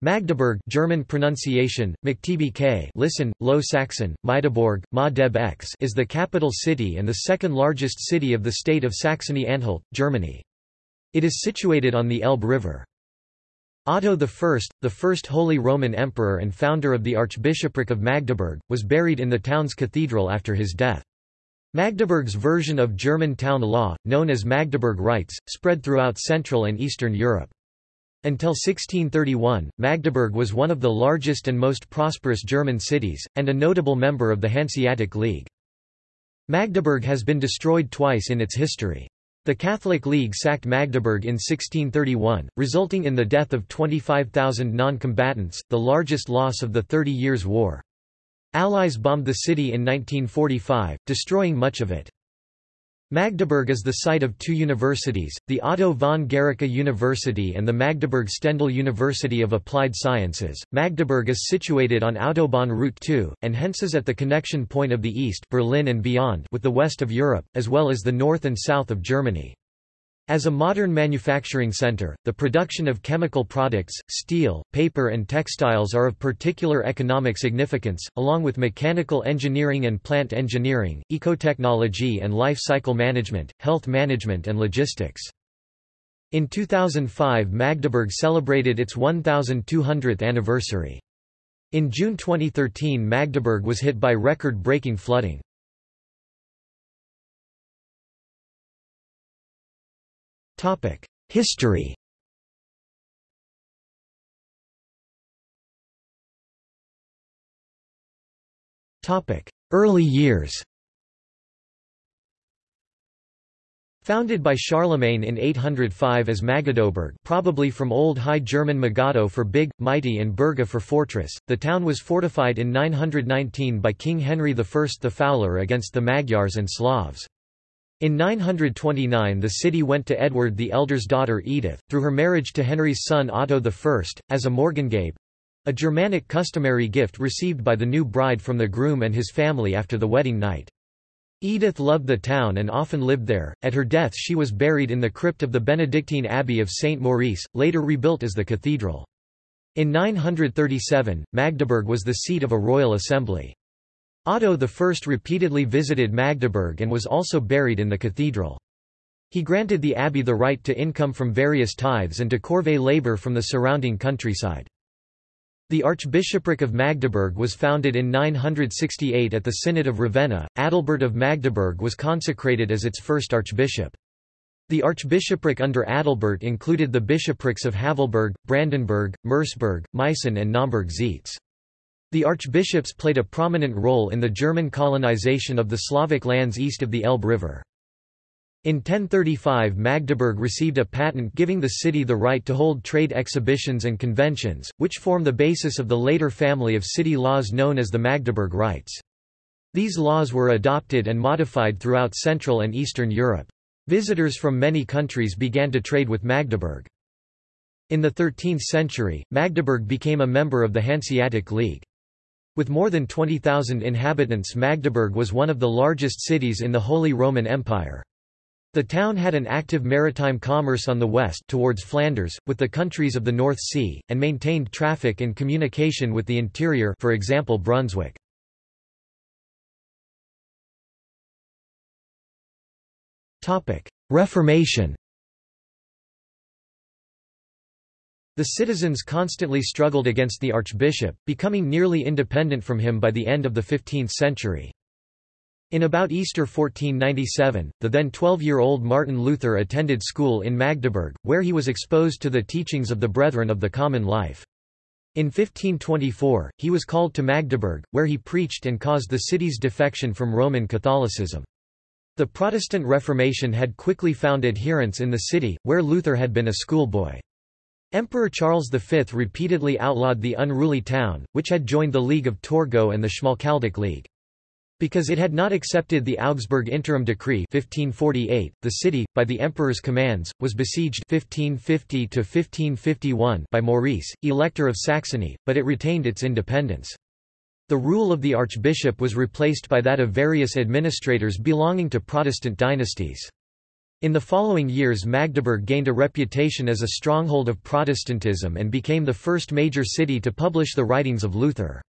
Magdeburg German pronunciation, K. listen, Low Saxon, Magdeburg, Ma X is the capital city and the second largest city of the state of Saxony-Anhalt, Germany. It is situated on the Elbe River. Otto I, the first Holy Roman Emperor and founder of the Archbishopric of Magdeburg, was buried in the town's cathedral after his death. Magdeburg's version of German town law, known as Magdeburg Rights, spread throughout Central and Eastern Europe. Until 1631, Magdeburg was one of the largest and most prosperous German cities, and a notable member of the Hanseatic League. Magdeburg has been destroyed twice in its history. The Catholic League sacked Magdeburg in 1631, resulting in the death of 25,000 non-combatants, the largest loss of the Thirty Years' War. Allies bombed the city in 1945, destroying much of it. Magdeburg is the site of two universities, the Otto von Guericke University and the Magdeburg Stendal University of Applied Sciences. Magdeburg is situated on Autobahn Route 2, and hence is at the connection point of the east Berlin and beyond with the west of Europe, as well as the north and south of Germany. As a modern manufacturing center, the production of chemical products, steel, paper and textiles are of particular economic significance, along with mechanical engineering and plant engineering, ecotechnology and life cycle management, health management and logistics. In 2005 Magdeburg celebrated its 1,200th anniversary. In June 2013 Magdeburg was hit by record-breaking flooding. History. Early years. Founded by Charlemagne in 805 as Magadoberg probably from Old High German Magado for big, mighty and Burga for fortress, the town was fortified in 919 by King Henry I the Fowler against the Magyars and Slavs. In 929 the city went to Edward the Elder's daughter Edith, through her marriage to Henry's son Otto I, as a Morgengabe—a Germanic customary gift received by the new bride from the groom and his family after the wedding night. Edith loved the town and often lived there. At her death she was buried in the crypt of the Benedictine Abbey of St. Maurice, later rebuilt as the cathedral. In 937, Magdeburg was the seat of a royal assembly. Otto I repeatedly visited Magdeburg and was also buried in the cathedral. He granted the abbey the right to income from various tithes and to corvée labor from the surrounding countryside. The Archbishopric of Magdeburg was founded in 968 at the Synod of Ravenna. Adalbert of Magdeburg was consecrated as its first archbishop. The archbishopric under Adalbert included the bishoprics of Havelberg, Brandenburg, Merseburg, Meissen and Naumburg-Zeitz. The archbishops played a prominent role in the German colonization of the Slavic lands east of the Elbe River. In 1035 Magdeburg received a patent giving the city the right to hold trade exhibitions and conventions, which form the basis of the later family of city laws known as the Magdeburg Rights. These laws were adopted and modified throughout Central and Eastern Europe. Visitors from many countries began to trade with Magdeburg. In the 13th century, Magdeburg became a member of the Hanseatic League. With more than 20,000 inhabitants Magdeburg was one of the largest cities in the Holy Roman Empire. The town had an active maritime commerce on the west towards Flanders, with the countries of the North Sea, and maintained traffic and communication with the interior for example Brunswick. Reformation The citizens constantly struggled against the archbishop, becoming nearly independent from him by the end of the 15th century. In about Easter 1497, the then 12-year-old Martin Luther attended school in Magdeburg, where he was exposed to the teachings of the Brethren of the Common Life. In 1524, he was called to Magdeburg, where he preached and caused the city's defection from Roman Catholicism. The Protestant Reformation had quickly found adherents in the city, where Luther had been a schoolboy. Emperor Charles V repeatedly outlawed the unruly town, which had joined the League of Torgau and the Schmalkaldic League. Because it had not accepted the Augsburg Interim Decree 1548, the city, by the emperor's commands, was besieged 1550 by Maurice, Elector of Saxony, but it retained its independence. The rule of the archbishop was replaced by that of various administrators belonging to Protestant dynasties. In the following years Magdeburg gained a reputation as a stronghold of Protestantism and became the first major city to publish the writings of Luther.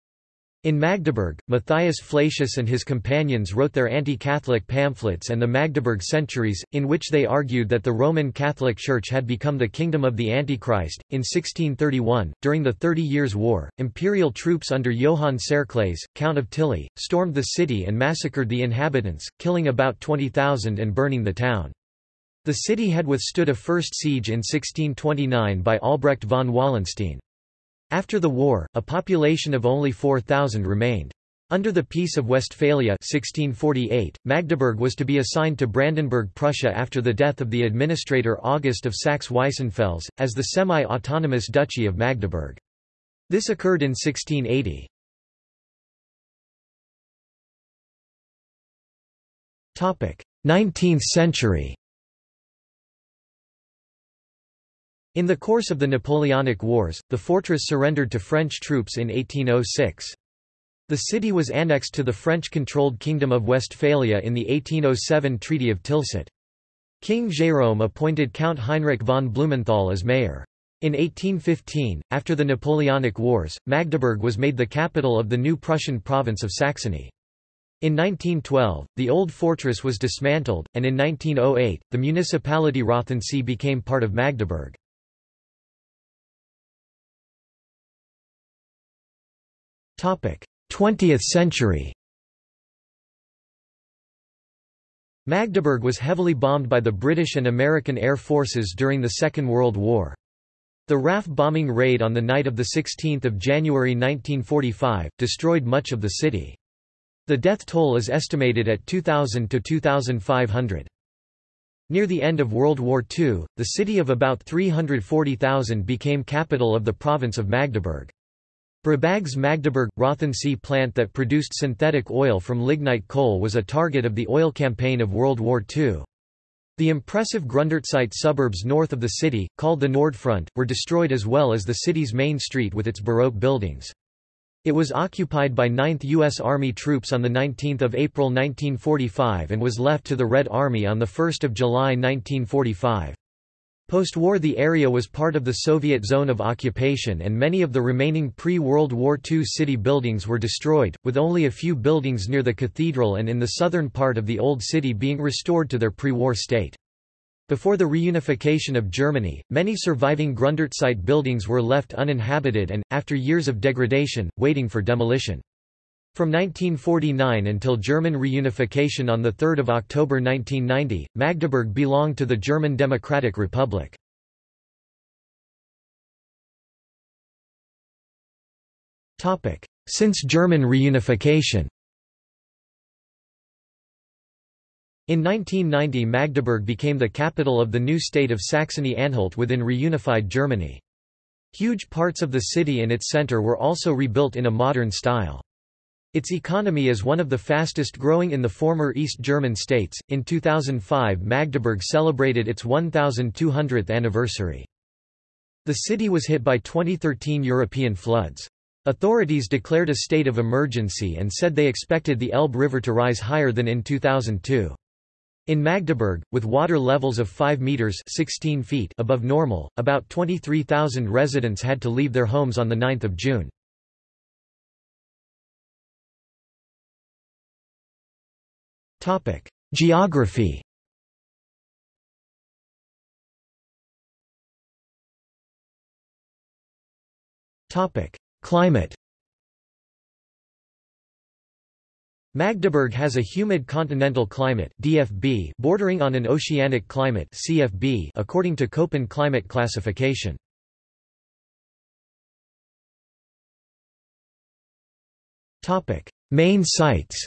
In Magdeburg, Matthias Flacius and his companions wrote their anti-Catholic pamphlets and the Magdeburg Centuries, in which they argued that the Roman Catholic Church had become the kingdom of the Antichrist. In 1631, during the Thirty Years' War, imperial troops under Johann Tserclaes, Count of Tilly, stormed the city and massacred the inhabitants, killing about 20,000 and burning the town. The city had withstood a first siege in 1629 by Albrecht von Wallenstein. After the war, a population of only 4,000 remained. Under the Peace of Westphalia 1648, Magdeburg was to be assigned to Brandenburg Prussia after the death of the administrator August of Saxe-Weissenfels, as the semi-autonomous Duchy of Magdeburg. This occurred in 1680. Nineteenth century In the course of the Napoleonic Wars, the fortress surrendered to French troops in 1806. The city was annexed to the French-controlled Kingdom of Westphalia in the 1807 Treaty of Tilsit. King Jérôme appointed Count Heinrich von Blumenthal as mayor. In 1815, after the Napoleonic Wars, Magdeburg was made the capital of the new Prussian province of Saxony. In 1912, the old fortress was dismantled, and in 1908, the municipality Rothensee became part of Magdeburg. 20th century Magdeburg was heavily bombed by the British and American air forces during the Second World War. The RAF bombing raid on the night of 16 January 1945, destroyed much of the city. The death toll is estimated at 2,000 to 2,500. Near the end of World War II, the city of about 340,000 became capital of the province of Magdeburg. Brabag's Magdeburg – Rothensee plant that produced synthetic oil from lignite coal was a target of the oil campaign of World War II. The impressive Grunderzeit suburbs north of the city, called the Nordfront, were destroyed as well as the city's main street with its Baroque buildings. It was occupied by 9th U.S. Army troops on 19 April 1945 and was left to the Red Army on 1 July 1945. Post-war the area was part of the Soviet zone of occupation and many of the remaining pre-World War II city buildings were destroyed, with only a few buildings near the cathedral and in the southern part of the Old City being restored to their pre-war state. Before the reunification of Germany, many surviving Grunderzeit buildings were left uninhabited and, after years of degradation, waiting for demolition. From 1949 until German reunification on 3 October 1990, Magdeburg belonged to the German Democratic Republic. Since German reunification In 1990 Magdeburg became the capital of the new state of Saxony-Anhalt within reunified Germany. Huge parts of the city and its centre were also rebuilt in a modern style. Its economy is one of the fastest growing in the former East German states. In 2005, Magdeburg celebrated its 1200th anniversary. The city was hit by 2013 European floods. Authorities declared a state of emergency and said they expected the Elbe River to rise higher than in 2002. In Magdeburg, with water levels of 5 meters (16 feet) above normal, about 23,000 residents had to leave their homes on the 9th of June. Topic: Geography. Topic: Climate. Magdeburg has a humid continental climate DFB bordering on an oceanic climate CFB according to Köppen climate classification. Topic: Main sites.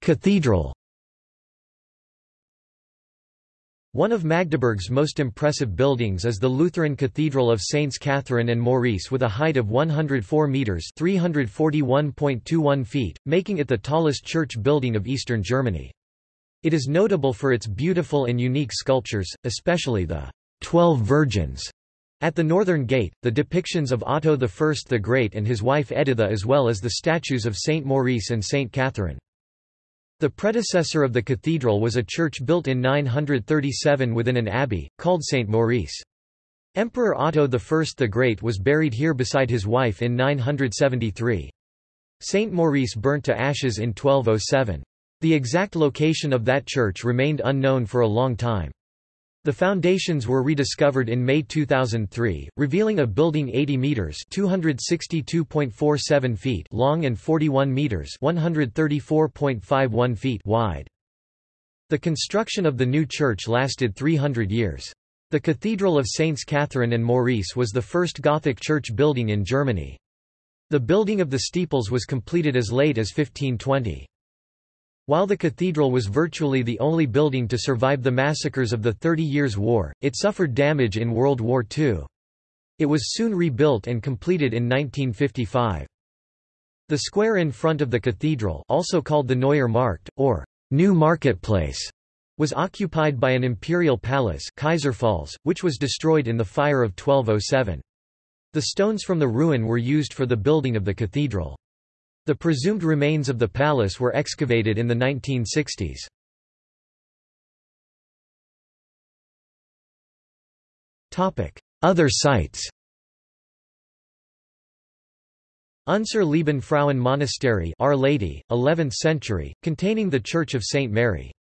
Cathedral One of Magdeburg's most impressive buildings is the Lutheran Cathedral of Saints Catherine and Maurice with a height of 104 metres 341.21 feet, making it the tallest church building of eastern Germany. It is notable for its beautiful and unique sculptures, especially the Twelve Virgins, At the northern gate, the depictions of Otto I the Great and his wife Editha as well as the statues of Saint Maurice and Saint Catherine. The predecessor of the cathedral was a church built in 937 within an abbey, called Saint Maurice. Emperor Otto I the Great was buried here beside his wife in 973. Saint Maurice burnt to ashes in 1207. The exact location of that church remained unknown for a long time. The foundations were rediscovered in May 2003, revealing a building 80 meters (262.47 feet) long and 41 meters (134.51 feet) wide. The construction of the new church lasted 300 years. The Cathedral of Saints Catherine and Maurice was the first Gothic church building in Germany. The building of the steeples was completed as late as 1520. While the cathedral was virtually the only building to survive the massacres of the Thirty Years' War, it suffered damage in World War II. It was soon rebuilt and completed in 1955. The square in front of the cathedral also called the Neuer Markt, or New Marketplace, was occupied by an imperial palace Kaiserpfalz, which was destroyed in the fire of 1207. The stones from the ruin were used for the building of the cathedral. The presumed remains of the palace were excavated in the 1960s. Other sites Unser Lieben Frauen Monastery Our Lady, 11th century, containing the Church of St. Mary.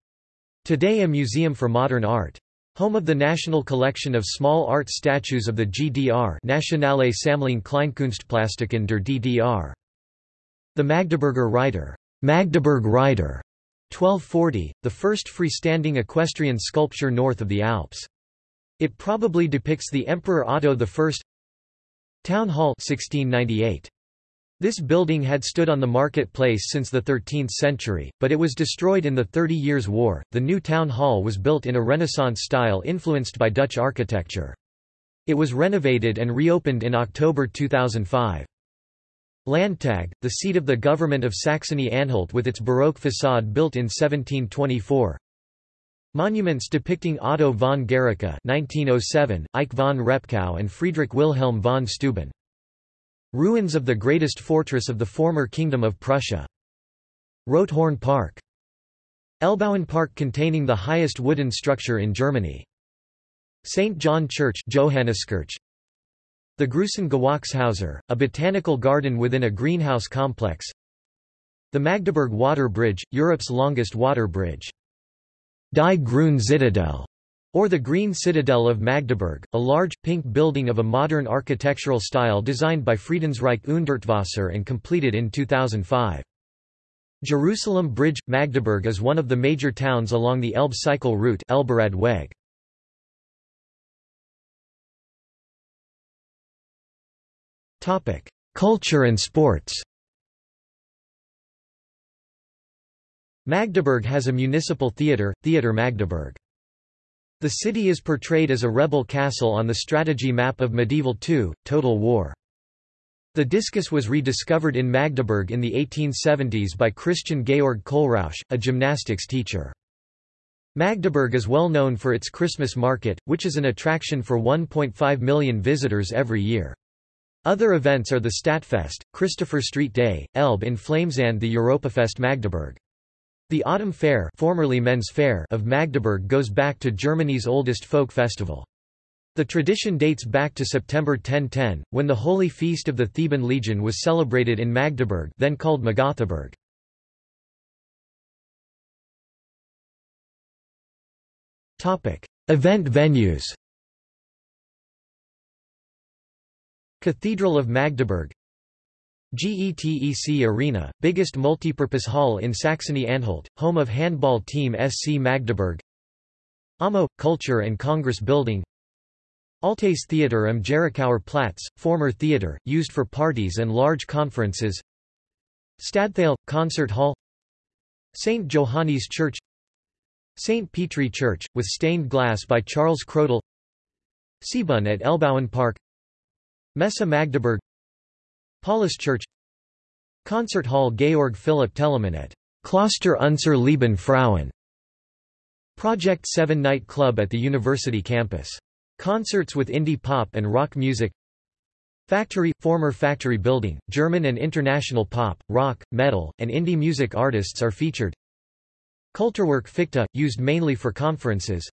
Today a museum for modern art. Home of the National Collection of Small Art Statues of the GDR Nationale Sammlung Kleinkunstplastiken der DDR. The Magdeburger Reiter, Magdeburg Rider, 1240, the first freestanding equestrian sculpture north of the Alps. It probably depicts the Emperor Otto I. Town Hall 1698. This building had stood on the marketplace since the 13th century, but it was destroyed in the Thirty Years' War. The new town hall was built in a Renaissance style influenced by Dutch architecture. It was renovated and reopened in October 2005. Landtag, the seat of the government of Saxony-Anhalt with its Baroque façade built in 1724. Monuments depicting Otto von Guericke 1907, Eike von Repgow and Friedrich Wilhelm von Steuben. Ruins of the greatest fortress of the former Kingdom of Prussia. Rotehorn Park. Elbauen Park containing the highest wooden structure in Germany. St. John Church Johanniskirche, the Gruson-Gewächshäuser, a botanical garden within a greenhouse complex. The Magdeburg Water Bridge, Europe's longest water bridge. Die Grüne Zitadelle, or the Green Citadel of Magdeburg, a large, pink building of a modern architectural style designed by Friedensreich Hundertwasser and completed in 2005. Jerusalem Bridge – Magdeburg is one of the major towns along the Elbe cycle route Elberadweg. Topic: Culture and sports. Magdeburg has a municipal theatre, Theater Magdeburg. The city is portrayed as a rebel castle on the strategy map of Medieval II, Total War. The discus was rediscovered in Magdeburg in the 1870s by Christian Georg Kohlrausch, a gymnastics teacher. Magdeburg is well known for its Christmas market, which is an attraction for 1.5 million visitors every year. Other events are the Stadtfest, Christopher Street Day, Elbe in Flames and the Europafest Magdeburg. The Autumn Fair, formerly Men's Fair of Magdeburg goes back to Germany's oldest folk festival. The tradition dates back to September 1010, when the Holy Feast of the Theban Legion was celebrated in Magdeburg then called Magathaburg. Event venues Cathedral of Magdeburg. GETEC Arena, biggest multipurpose hall in Saxony-Anhalt, home of handball team SC Magdeburg. AMO – Culture and Congress Building. Altes Theater am Jerichower Platz, former theater, used for parties and large conferences. Stadthalle – Concert Hall. St. Johannes Church. St. Petri Church, with stained glass by Charles Crodel. Seebahn at Elbauen Park Messe Magdeburg Paulus Church Concert Hall Georg Philipp Telemann at Kloster Unser Lieben Frauen. Project 7 Night Club at the university campus. Concerts with indie pop and rock music. Factory – former factory building, German and international pop, rock, metal, and indie music artists are featured. Kulturwerk Fichte, used mainly for conferences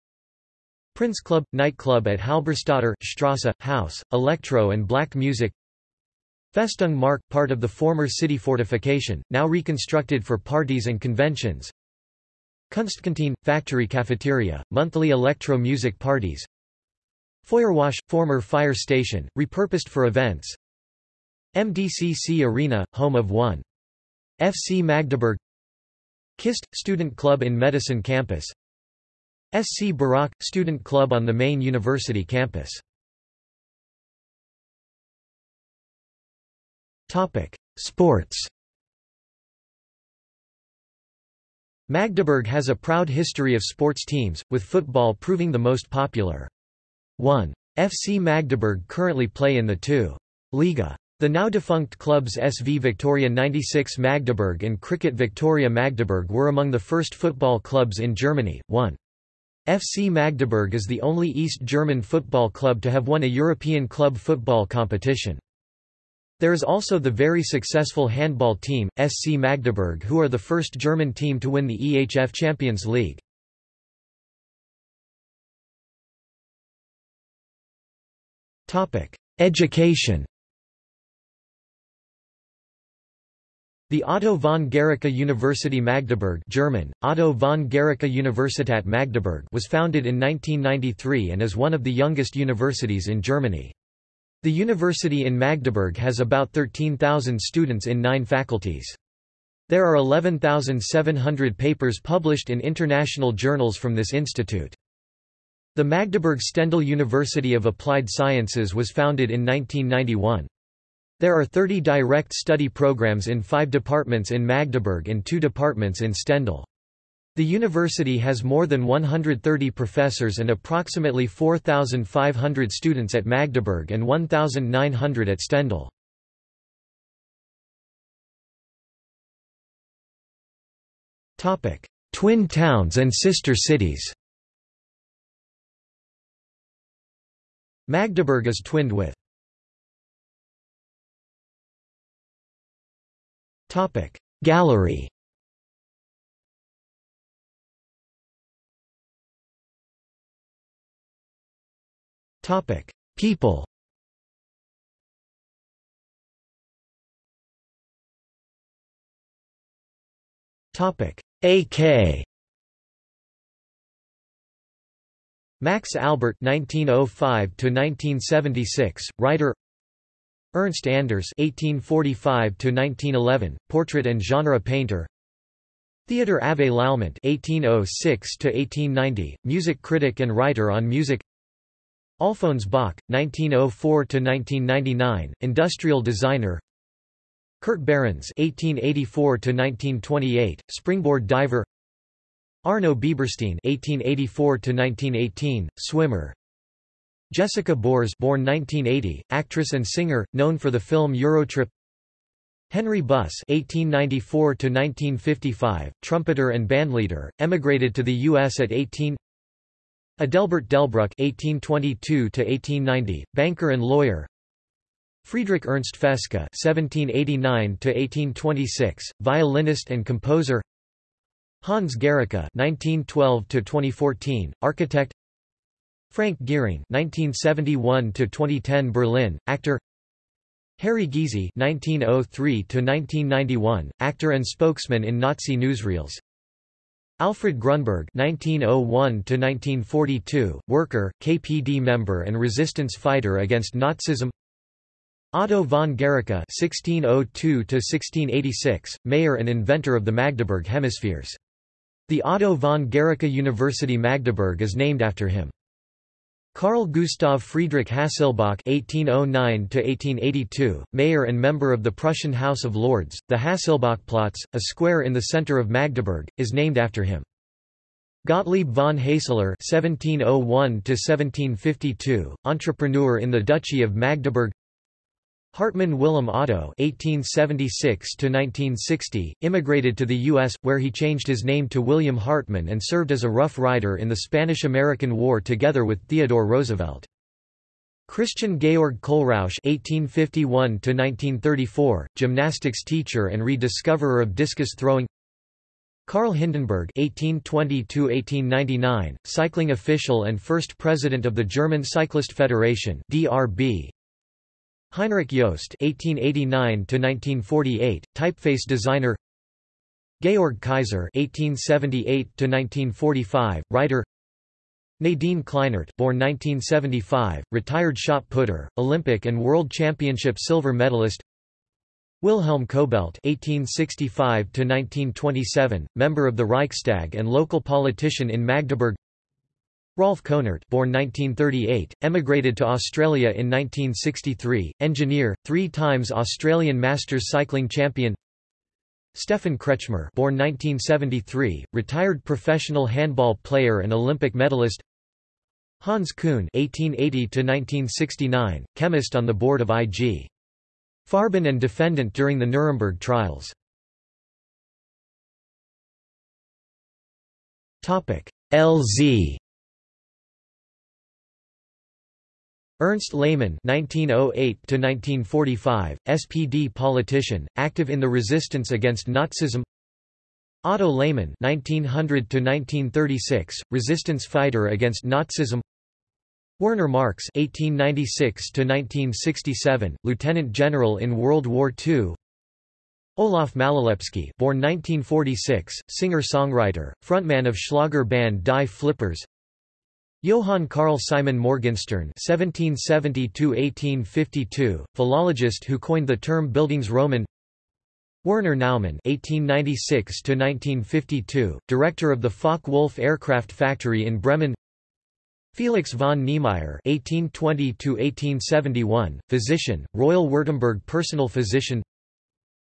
Prince Club – nightclub at Halberstadter Strasse, house, electro and black music. Festung Mark – part of the former city fortification, now reconstructed for parties and conventions. Kunstkantine – factory cafeteria, monthly electro music parties. Feuerwache – former fire station, repurposed for events. MDCC Arena – home of 1. FC Magdeburg. KIST – student club in Medicine campus SC Barak – student club on the main university campus Sports Magdeburg has a proud history of sports teams, with football proving the most popular. 1. FC Magdeburg currently play in the 2. Liga. The now defunct clubs SV Victoria 96 Magdeburg and Cricket Victoria Magdeburg were among the first football clubs in Germany. 1. FC Magdeburg is the only East German football club to have won a European club football competition. There is also the very successful handball team, SC Magdeburg who are the first German team to win the EHF Champions League. Education The Otto von Guericke University Magdeburg German, Otto von Guericke Universität Magdeburg was founded in 1993 and is one of the youngest universities in Germany. The university in Magdeburg has about 13,000 students in nine faculties. There are 11,700 papers published in international journals from this institute. The Magdeburg Stendal University of Applied Sciences was founded in 1991. There are 30 direct study programs in five departments in Magdeburg and two departments in Stendal. The university has more than 130 professors and approximately 4,500 students at Magdeburg and 1,900 at Stendal. Twin towns and sister cities Magdeburg is twinned with Gallery Topic: People. Topic: AK. Max Albert 1905 to 1976, writer. Ernst Anders 1845 to 1911, portrait and genre painter. Theodor Avé-Lallemant 1806 to 1890, music critic and writer on music. Alphonse Bach, 1904–1999, industrial designer Kurt Behrens (1884–1928), springboard diver. Arno Bieberstein (1884–1918), swimmer. Jessica Boehrs, born 1980, actress and singer, known for the film Eurotrip. Henry Buss (1894–1955), trumpeter and bandleader, emigrated to the U.S. at 18. Adelbert Delbruck (1822–1890), banker and lawyer. Friedrich Ernst Feske (1789–1826), violinist and composer. Hans Guericke (1912–2014), architect. Frank Giering (1971–2010), Berlin, actor. Harry Giese (1903–1991), actor and spokesman in Nazi newsreels. Alfred Grunberg (1901–1942), worker, KPD member and resistance fighter against Nazism. Otto von Guericke (1602–1686), mayor and inventor of the Magdeburg hemispheres. The Otto von Guericke University Magdeburg is named after him. Carl Gustav Friedrich Hasselbach (1809–1882), mayor and member of the Prussian House of Lords, the Hasselbachplatz, a square in the center of Magdeburg, is named after him. Gottlieb von Haeseler (1701–1752), entrepreneur in the Duchy of Magdeburg. Hartmann Wilhelm Otto (1876–1960) immigrated to the U.S., where he changed his name to William Hartmann and served as a Rough Rider in the Spanish–American War together with Theodore Roosevelt. Christian Georg Kohlrausch (1851–1934), gymnastics teacher and rediscoverer of discus throwing. Karl Hindenburg (1820–1899), cycling official and first president of the German Cyclist Federation (DRB). Heinrich Jost (1889–1948), typeface designer. Georg Kaiser (1878–1945), writer. Nadine Kleinert, born 1975, retired shot putter, Olympic and World Championship silver medalist. Wilhelm Kobelt (1865–1927), member of the Reichstag and local politician in Magdeburg. Rolf Konert, born 1938, emigrated to Australia in 1963, engineer, three times Australian Masters cycling champion. Stefan Kretzschmar, born 1973, retired professional handball player and Olympic medalist. Hans Kuhn (1880–1969), chemist on the board of IG. Farben and defendant during the Nuremberg trials. LZ Ernst Lehmann (1908–1945), SPD politician, active in the resistance against Nazism. Otto Lehmann (1900–1936), resistance fighter against Nazism. Werner Marcks (1896–1967), lieutenant general in World War II. Olaf Malolepski, born 1946, singer-songwriter, frontman of Schlager band Die Flippers. Johann Carl Simon Morgenstern (1770–1852), philologist who coined the term Bildungsroman. Werner Naumann (1896–1952), director of the Focke-Wulf aircraft factory in Bremen. Felix von Niemeyer (1820–1871), physician, Royal Württemberg personal physician.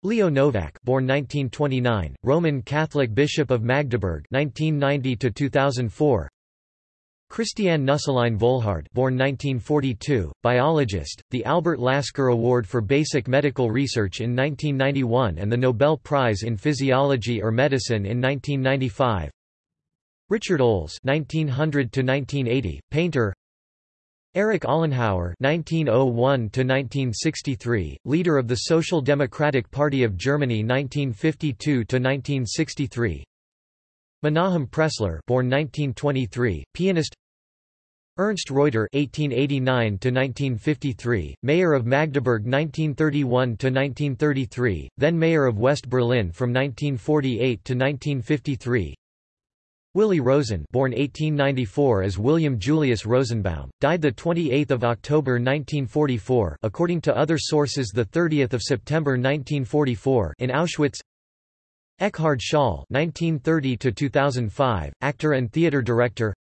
Leo Novak, born 1929, Roman Catholic Bishop of Magdeburg, 1990–2004. Christiane Nüsslein-Volhard, born 1942, biologist, the Albert Lasker Award for Basic Medical Research in 1991 and the Nobel Prize in Physiology or Medicine in 1995. Richard Olles (1900–1980), painter. Erich Ollenhauer (1901–1963), leader of the Social Democratic Party of Germany (1952–1963). Menahem Pressler, born 1923, pianist. Ernst Reuter (1889–1953), mayor of Magdeburg 1931–1933, then mayor of West Berlin from 1948 to 1953. Willy Rosen born 1894 as William Julius Rosenbaum, died 28 October 1944 according to other sources the 30th of September 1944 in Auschwitz Ekkehard Schall (1930–2005), actor and theater director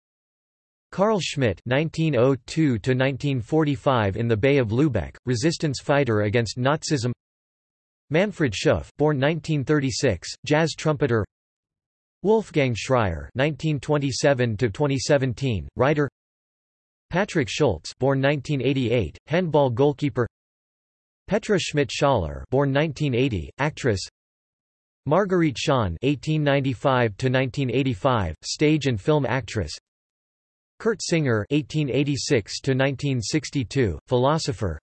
Carl Schmidt (1902–1945) in the Bay of Lübeck, resistance fighter against Nazism Manfred Schoof born 1936, jazz trumpeter Wolfgang Schreier (1927–2017), writer. Patrick Schulz, born 1988, handball goalkeeper. Petra Schmidt-Schaller, born 1980, actress. Marguerite Schahn (1895–1985), stage and film actress. Kurt Singer (1886–1962), philosopher.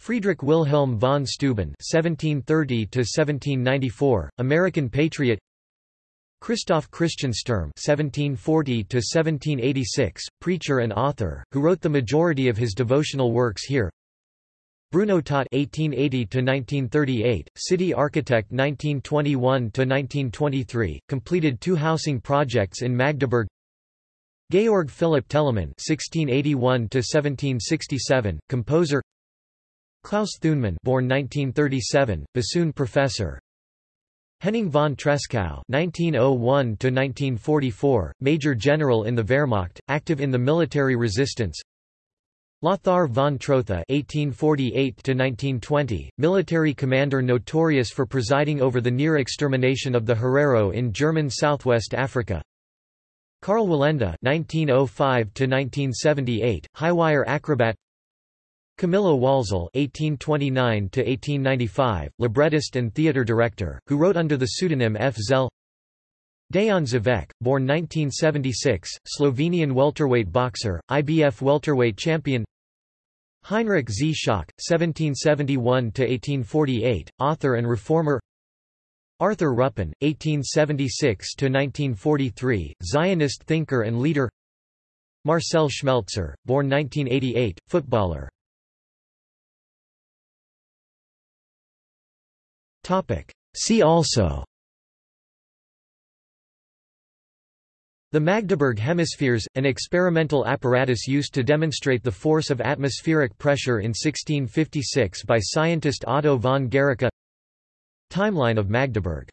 Friedrich Wilhelm von Steuben (1730–1794), American patriot. Christoph Christian Sturm (1740–1786), preacher and author, who wrote the majority of his devotional works here. Bruno Taut (1880–1938), city architect 1921–1923, completed two housing projects in Magdeburg. Georg Philipp Telemann (1681–1767), composer. Klaus Thunemann, born 1937, bassoon professor, Henning von Tresckow (1901–1944), Major General in the Wehrmacht, active in the military resistance. Lothar von Trotha (1848–1920), military commander notorious for presiding over the near extermination of the Herero in German Southwest Africa. Karl Wallenda (1905–1978), highwire acrobat. Camillo Walzel (1829–1895), librettist and theatre director, who wrote under the pseudonym F. Zell. Dejan Zavec, born 1976, Slovenian welterweight boxer, IBF welterweight champion. Heinrich Zschokke, 1771–1848, author and reformer Arthur Ruppin, 1876–1943, Zionist thinker and leader Marcel Schmelzer, born 1988, footballer See also The Magdeburg hemispheres, an experimental apparatus used to demonstrate the force of atmospheric pressure in 1656 by scientist Otto von Guericke. Timeline of Magdeburg